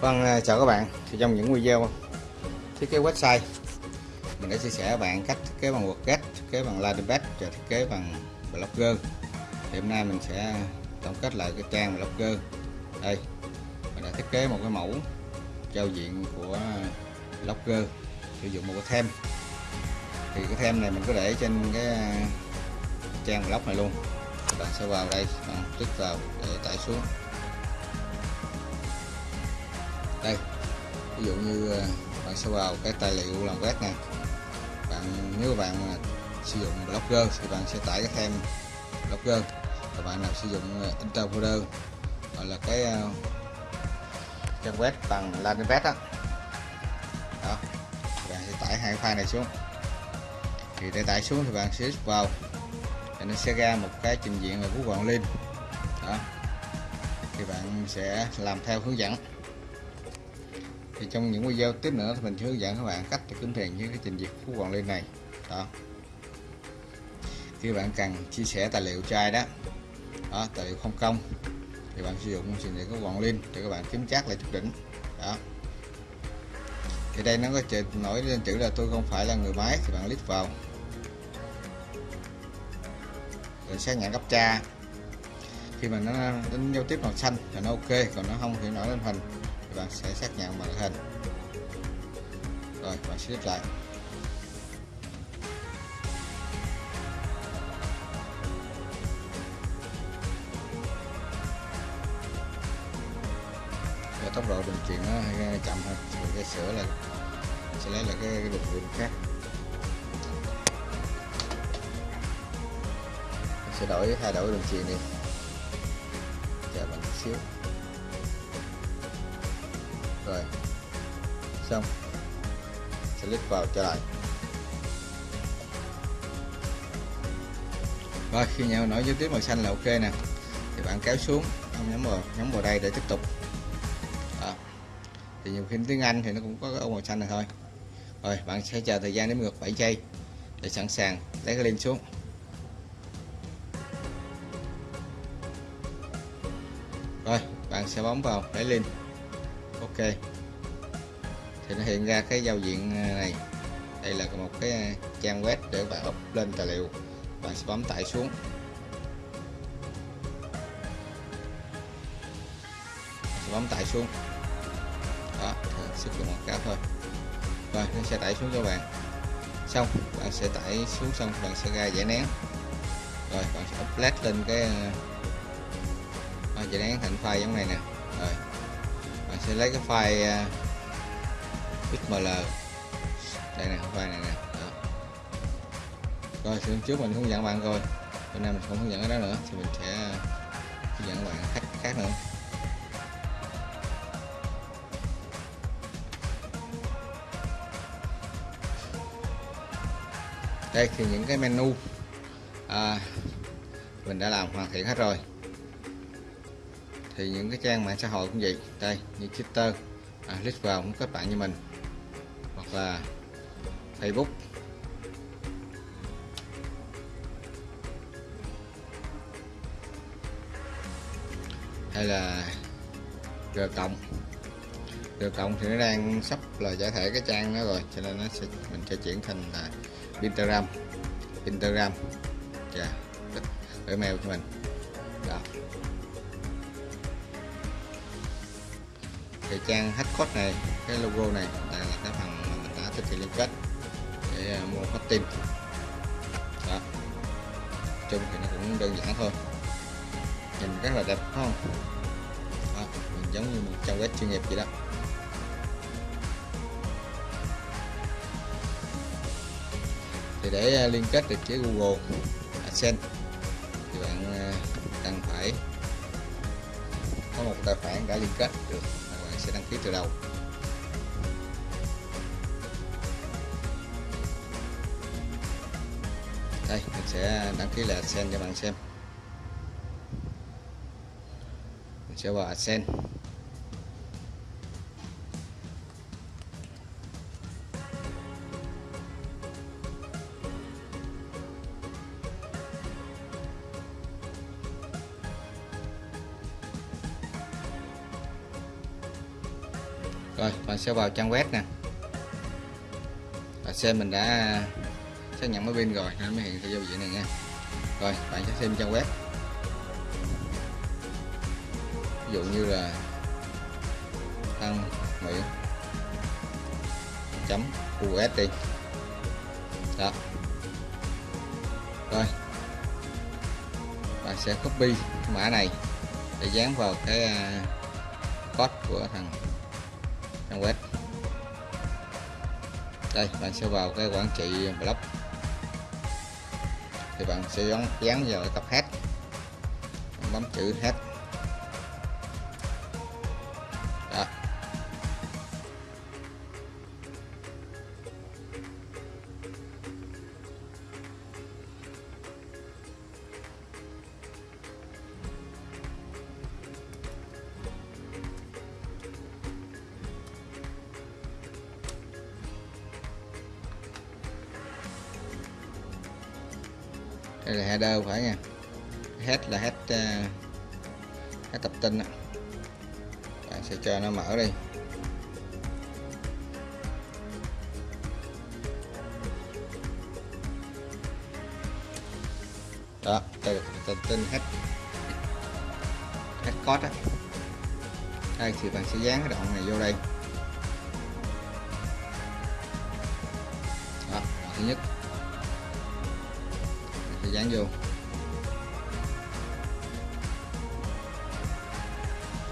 Vâng, à, chào các bạn. Thì trong những video thiết kế website mình đã chia sẻ với bạn cách thiết kế bằng WordPress, thiết kế bằng Landingpage và thiết kế bằng Blogger. Thì hôm nay mình sẽ tổng kết lại cái trang Blogger. Đây, mình đã thiết kế một cái mẫu giao diện của Blogger sử dụng một cái theme. Thì cái theme này mình có để trên cái à, trang blog này luôn. Các bạn sẽ vào đây, bạn click vào để tải xuống đây, ví dụ như ờ, bạn sẽ vào cái tài liệu làm web này bạn, nếu bạn sử dụng blogger thì bạn sẽ tải cái thêm blogger và bạn nào sử dụng ờ, interpreter gọi là cái ờ, trang web bằng landing page đó. đó bạn sẽ tải hai file này xuống. Thì để tải xuống thì bạn sẽ vào thì nó sẽ ra một cái trình diện là Google Link. Đó, thì bạn sẽ làm theo hướng dẫn thì trong những video tiếp nữa thì mình sẽ hướng dẫn các bạn cách để kiếm tiền với cái trình duyệt phú quản lên này. Đó. Khi bạn cần chia sẻ tài liệu trai đó đó, tài liệu không công, thì bạn sử dụng trình duyệt phú quản link để các bạn kiếm chắc lại chút đỉnh. Đó. Thì đây nó có chữ nổi lên chữ là tôi không phải là người máy, thì bạn click vào. Rồi xác nhận cấp tra. Khi mà nó đến giao tiếp màu xanh thì nó ok, còn nó không thì nổi lên hình bạn sẽ xác nhận màn hình. Rồi bạn sẽ lại. Và tốc độ đường truyền nó chậm hơn mình sẽ sửa là sẽ lấy lại cái, cái đường truyền khác. Mình sẽ đổi thay đổi đường truyền đi. Chờ bạn chút xíu rồi. Xong. Select vào trở lại. Rồi, khi nhau nổi dấu tiếp màu xanh là ok nè. Thì bạn kéo xuống không nhấn vào, nhắm vào đây để tiếp tục. Đó. thì nhiều khi tiếng Anh thì nó cũng có cái ô màu xanh này thôi. Rồi, bạn sẽ chờ thời gian đến ngược 7 giây để sẵn sàng lấy cái link xuống. Rồi, bạn sẽ bấm vào lấy link ok. Thì nó hiện ra cái giao diện à, này. Đây là một cái à, trang web để bạn up lên tài liệu. Bạn sẽ bấm tải xuống. Sẽ bấm tải xuống. Đó à, sức dụng một cái thôi. Rồi, nó sẽ tải xuống cho bạn. Xong, bạn sẽ tải xuống xong, bạn sẽ ra giải nén. Rồi, bạn sẽ upload lên cái giải nén thành file giống này nè sẽ lấy cái file à, uh, xml đây này file này nè. Đó. rồi xuống trước mình hướng dẫn bạn rồi bữa nay mình không hướng dẫn cái đó nữa thì mình sẽ à, hướng dẫn bạn khác khác nữa. Đây thì những cái menu à, mình đã làm hoàn thiện hết rồi thì những cái trang mạng xã hội cũng vậy. Đây như Twitter à, click vào cũng kết bạn như mình. Hoặc là Facebook. Hay là G cộng. G cộng thì nó đang sắp là giải thể cái trang đó rồi cho nên nó sẽ mình sẽ chuyển thành là Instagram Instagram dạ yeah. gửi mail cho mình. Thì trang hack này cái logo này đây là cái phần mà mình đã thực hiện liên kết để à, mua mua hosting đó. Chung thì nó cũng đơn giản thôi. Nhìn rất là đẹp không? Đó, mình giống như một trang web chuyên nghiệp vậy đó. Thì để à, liên kết được với Google AdSense thì bạn à, cần phải có một tài khoản đã liên kết được sẽ đăng ký từ đầu. Đây, mình sẽ đăng ký là AdSense cho bạn xem. Mình sẽ vào AdSense. Sẽ vào trang web nè. Và xem mình đã xác nhận máy pin rồi nên mới hiện thị giao diện này nha. Rồi, bạn sẽ xem trang web. Ví dụ như là tăng nguyễn chấm us đi. Đó. Rồi. Bạn sẽ copy mã này để dán vào cái à, code của thằng trang web đây, bạn sẽ vào cái quản trị blog thì bạn sẽ dán dán vào cái cặp bấm chữ hết header phải nha. Head là head uh, head tập tin bạn sẽ cho nó mở đi. Đó từ tập tin head head code đó đây thì bạn sẽ dán cái đoạn này vô đây. Đó thứ nhất dán vô.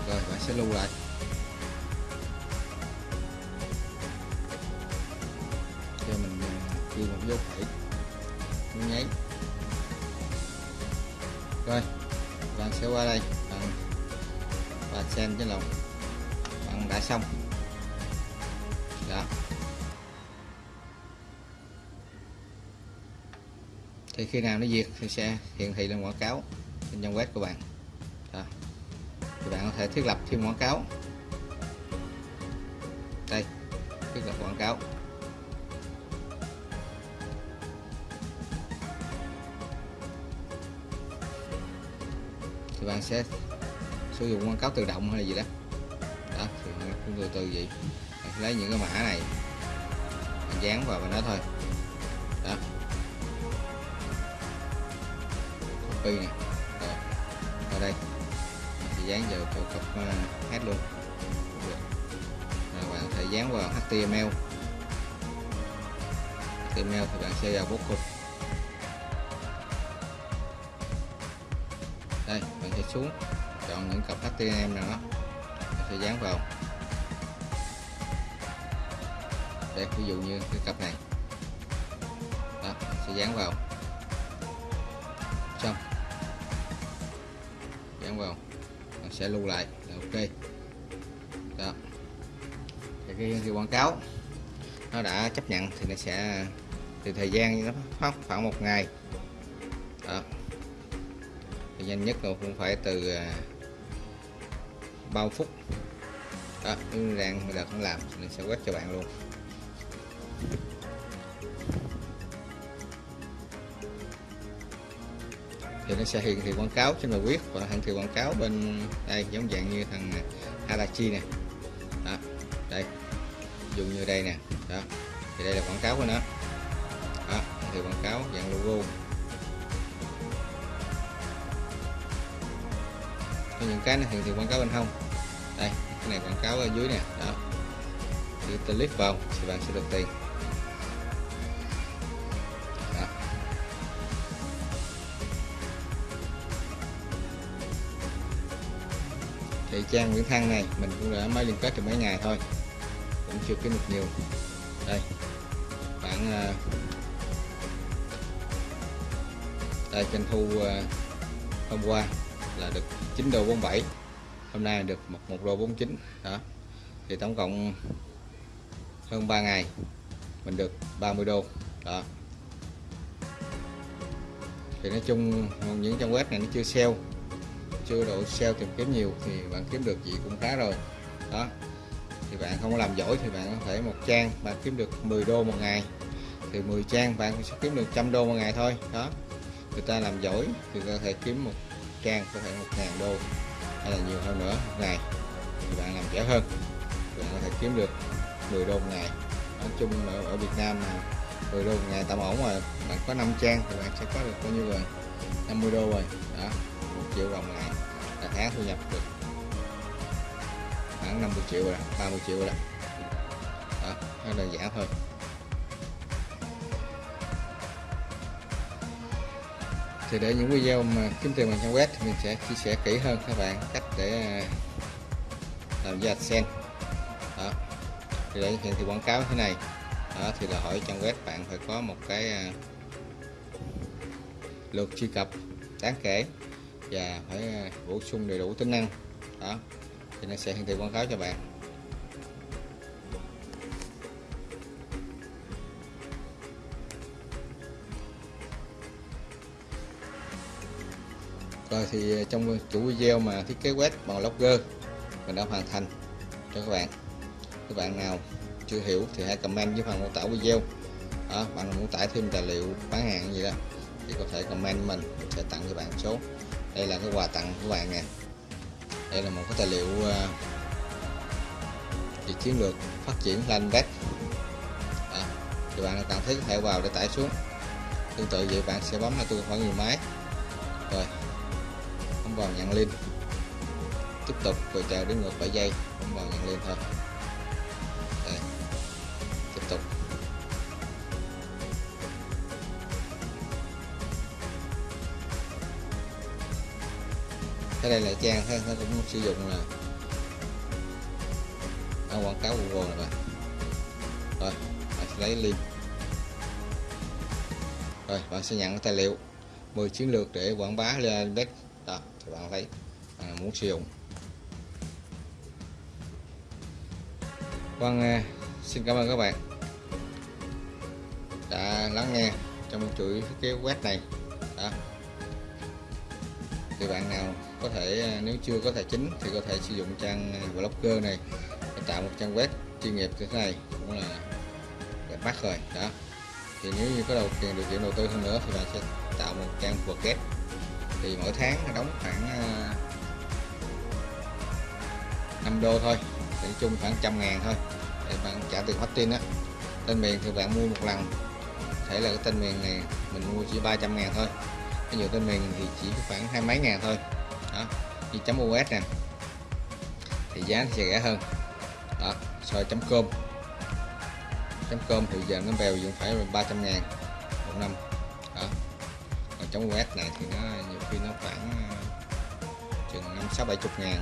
Rồi, bạn sẽ lưu lại. Cho mình ờ, ghi một dấu phẩy. Nháy. Rồi, bạn sẽ qua đây. Bạn và xem cái lòng bạn đã xong. Đó thì khi nào nó diệt thì sẽ hiển thị lên quảng cáo trên trang web của bạn. Đó. thì bạn có thể thiết lập thêm quảng cáo. Đây, thiết lập quảng cáo. Thì bạn sẽ sử dụng quảng cáo tự động hay là gì đó. Đó, thì từ từ vậy. Bạn lấy những cái mã này, bạn dán vào bên đó thôi. Copy này. Rồi ở đây. Thì dán vào chỗ cặp uh, luôn. Rồi bạn có thể dán vào HTML HTML thì bạn sẽ vào bút cục đây bạn sẽ xuống chọn những cặp HTML nào đó. Bạn sẽ dán vào. Đây ví dụ như cái cặp này. Đó sẽ dán vào. Xong dán vào. Bạn sẽ lưu lại. Là ok. Đó. Thì cái, cái quảng cáo nó đã chấp nhận thì nó sẽ thì thời gian nó khoảng khoảng một ngày. Đó. Thì nhanh nhất là cũng phải từ à, bao phút. Đó nếu đang đợt không làm thì mình sẽ quét cho bạn luôn. Thì nó sẽ hiển thị quảng cáo trên bài viết và hiển thị quảng cáo bên đây, giống dạng như thằng Harachi nè. Đó, đây, dùng như đây nè. Đó, thì đây là quảng cáo của nó. Đó, hiển thị quảng cáo dạng logo. Có những cái nó hiển thị quảng cáo bên hông. Đây, cái này quảng cáo ở dưới nè. Đó thì click vào thì bạn sẽ được tiền. Thì trang Nguyễn Thăng này mình cũng đã mới liên kết được mấy ngày thôi. Cũng chưa kiếm được nhiều. Đây khoảng à, đây doanh thu à, hôm qua là được 9 đô 47 hôm nay được một, một đô 49 đó. Thì tổng cộng hơn 3 ngày mình được 30 đô đó. Thì nói chung những trang web này nó chưa sale chưa độ SEO tìm kiếm nhiều thì bạn kiếm được gì cũng khá rồi. Đó. Thì bạn không làm giỏi thì bạn có thể một trang bạn kiếm được 10 đô một ngày. Thì 10 trang bạn sẽ kiếm được trăm đô một ngày thôi. Đó. Người ta làm giỏi thì có thể kiếm một trang có thể một ngàn đô hay là nhiều hơn nữa một ngày. Thì bạn làm dễ hơn. Bạn có thể kiếm được 10 đô một ngày. Nói chung ở, ở Việt Nam mà 10 đô một ngày tạm ổn rồi bạn có 5 trang thì bạn sẽ có được bao nhiêu rồi? 50 đô rồi. Đó. Một triệu đồng ngày là tháng thu nhập được khoảng 50 triệu rồi đó, 30 triệu rồi đó, đó nó đơn giản thôi. Thì để những video mà kiếm tiền bằng trang web thì mình sẽ chia sẻ kỹ hơn các bạn cách để à, làm ra AdSense đó. Thì để hiện thì quảng cáo như thế này. Đó thì là hỏi trang web bạn phải có một cái à, lượt truy cập đáng kể và phải à, bổ sung đầy đủ tính năng. Đó. Thì nó sẽ hiển thị quảng cáo cho bạn. Rồi thì à, trong chủ video mà thiết kế web bằng Logger mình đã hoàn thành cho các bạn. Các bạn nào chưa hiểu thì hãy comment dưới phần mô tả video. Đó, bạn muốn tải thêm tài liệu bán hàng gì đó thì có thể comment mình mình sẽ tặng cho bạn số đây là cái quà tặng của bạn nè. Đây là một cái tài liệu uh, về chiến lược phát triển landback đó. thì bạn cần thiết có thể vào để tải xuống. Tương tự vậy bạn sẽ bấm là tôi khoảng nhiều máy. Rồi bấm vào nhận link. Tiếp tục rồi chờ đến ngược 7 giây bấm vào nhận link thôi. Cái đây là trang ha nó cũng sử dụng là ở quảng cáo Google này bạn rồi bạn sẽ lấy link. Rồi bạn sẽ nhận tài liệu. 10 chiến lược để quảng bá lên web đó thì bạn thấy à, muốn sử dụng. Vâng, à, xin cảm ơn các bạn đã lắng nghe trong chuỗi cái web này. Đó. Thì bạn nào có thể à, nếu chưa có tài chính thì có thể sử dụng trang à, blogger này để tạo một trang web chuyên nghiệp như thế này cũng là đẹp mắt rồi. Đó. Thì nếu như có đầu tiền, điều kiện đầu tư hơn nữa thì bạn sẽ tạo một trang WordPress thì mỗi tháng đóng khoảng à, 5 đô thôi nói chung khoảng trăm ngàn thôi, để bạn trả tiền hosting á tên miền thì bạn mua một lần, thể là cái tên miền này mình mua chỉ 300 ngàn thôi cái nhiều tên miền thì chỉ khoảng hai mấy ngàn thôi đó như chấm us nè thì giá sẽ rẻ hơn đó so chấm com chấm com thì giờ nó bèo dùng phải 300 ngàn một năm đó còn chấm us này thì nó nhiều khi nó khoảng chừng năm sáu bảy chục ngàn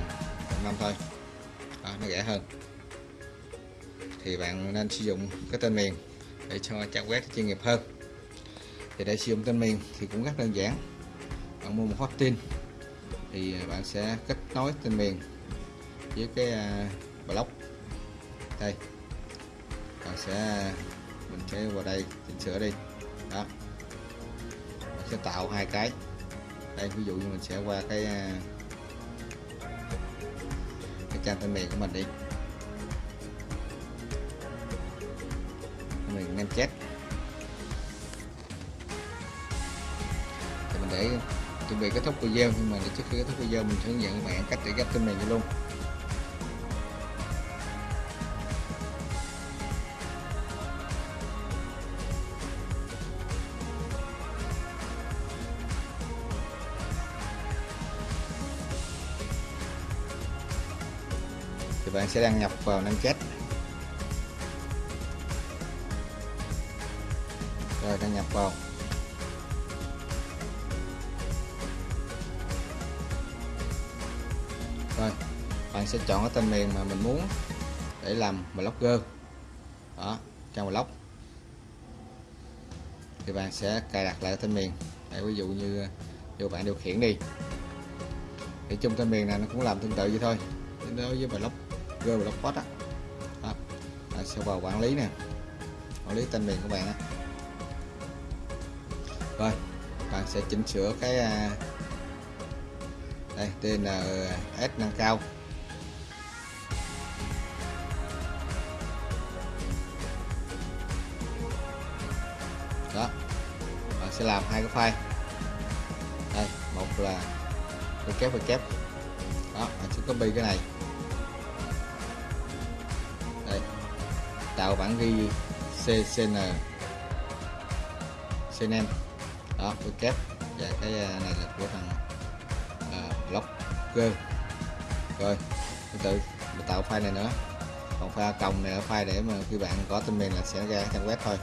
một năm thôi đó, nó rẻ hơn thì bạn nên sử dụng cái tên miền để cho trang web chuyên nghiệp hơn thì để sử dụng tên miền thì cũng rất đơn giản bạn mua một hosting thì bạn sẽ kết nối tên miền với cái à, blog đây. Bạn sẽ, mình sẽ vào đây chỉnh sửa đi. Đó. Mình sẽ tạo hai cái. Đây, ví dụ như mình sẽ qua cái à, cái trang tên miền của mình đi. Mình nem chết thì mình để chuẩn bị kết thúc video, nhưng mà trước khi kết thúc video mình hướng dẫn các bạn cách để ghép tên này luôn. Thì bạn sẽ đăng nhập vào nem chết chọn cái tên miền mà mình muốn để làm blogger đó trang blog thì bạn sẽ cài đặt lại tên miền. Để ví dụ như vô bạn điều khiển đi. Thì chung tên miền này nó cũng làm tương tự vậy thôi. Đối với blogger blogspot á. Đó. bạn sẽ vào quản lý nè. Quản lý tên miền của bạn á. Rồi, bạn sẽ chỉnh sửa cái à, đây TNS nâng cao. Sẽ làm hai cái file. Đây một là kép và kép. Đó mình sẽ copy cái này. Đây tạo bản ghi CCN CNM đó cái kép. Và cái à, này là của thằng uh, blogger. Rồi từ từ mình tạo file này nữa. Còn file còng này là file để mà khi bạn có tên miền là sẽ ra trang web thôi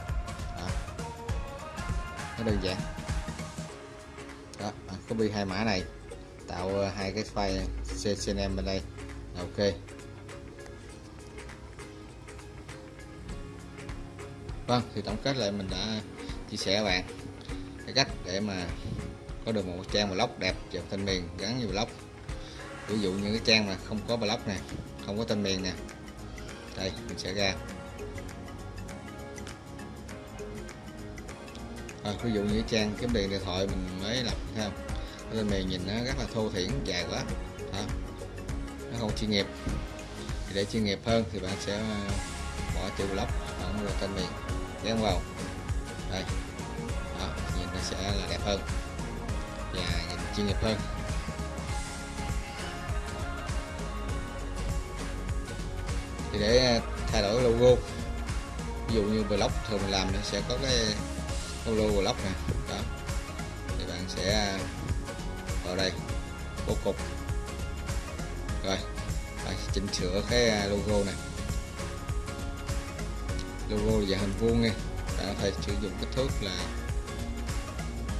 nó đơn giản. Đó à, copy hai mã này. Tạo ờ, hai cái file CCNM bên đây. Ok. Vâng thì tổng kết lại mình đã chia sẻ các bạn. Cái cách để mà có được một trang blog đẹp và tên miền gắn như blog. Ví dụ như cái trang mà không có blog nè không có tên miền nè. Đây mình sẽ ra. À, ví dụ như trang kiếm tiền điện thoại mình mới lập thấy không? Cái tên miền nhìn nó rất là thô thiển dài quá à, nó không chuyên nghiệp. Thì để chuyên nghiệp hơn thì bạn sẽ à, bỏ chữ blog ở tên miền. Dán vào. Đây. Đó, nhìn nó sẽ là đẹp hơn. Và nhìn chuyên nghiệp hơn. Thì để à, thay đổi logo ví dụ như blog thường mình làm nó sẽ có cái logo blog này đó. Thì bạn sẽ vào đây bố cục. Rồi đây, chỉnh sửa cái à, logo này. Logo dạng hình vuông nha. Bạn có thể sử dụng kích thước là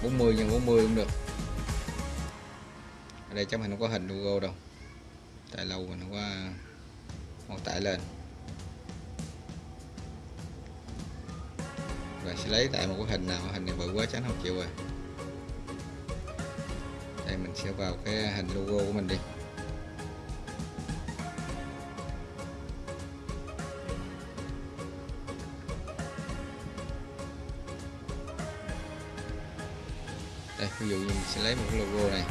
40 x 40 cũng được. Ở đây chắc mình không có hình logo đâu. Tại lâu mình không có mô tả lên. Rồi sẽ lấy tại một cái hình nào, hình này bự quá tránh không chịu rồi. Đây, mình sẽ vào cái hình logo của mình đi. Đây, ví dụ như mình sẽ lấy một cái logo này.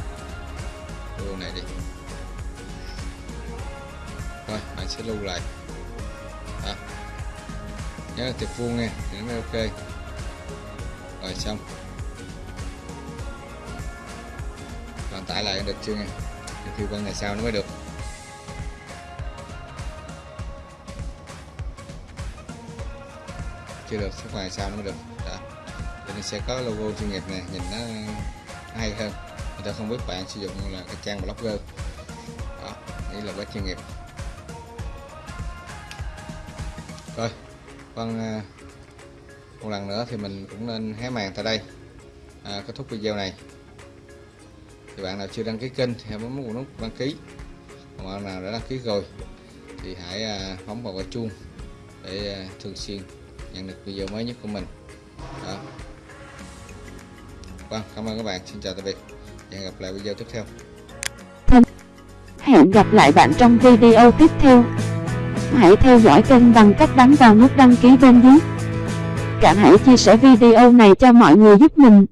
Logo này đi. Rồi, bạn sẽ lưu lại nhớ là tiệp vuông nha thì nó mới ok. Rồi xong. Còn tải lại được chưa nha khi qua ngày sau nó mới được. Chưa được, sức ngày sau nó mới được. Đó. Thì nó sẽ có logo chuyên nghiệp này nhìn nó hay hơn. Người ta không biết bạn sử dụng là cái trang blogger. Đó đây là web chuyên nghiệp. Rồi vâng à, một lần nữa thì mình cũng nên hé màn tại đây. À, kết thúc video này. Thì bạn nào chưa đăng ký kênh thì hãy bấm vào nút đăng ký. Còn bạn nào đã đăng ký rồi thì hãy à, bấm vào cái chuông để à, thường xuyên nhận được video mới nhất của mình. Đó. Vâng cảm ơn các bạn. Xin chào tạm biệt và hẹn gặp lại video tiếp theo. Hẹn gặp lại bạn trong video tiếp theo hãy theo dõi kênh bằng cách bấm vào nút đăng ký bên dưới. Cả hãy chia sẻ video này cho mọi người giúp mình.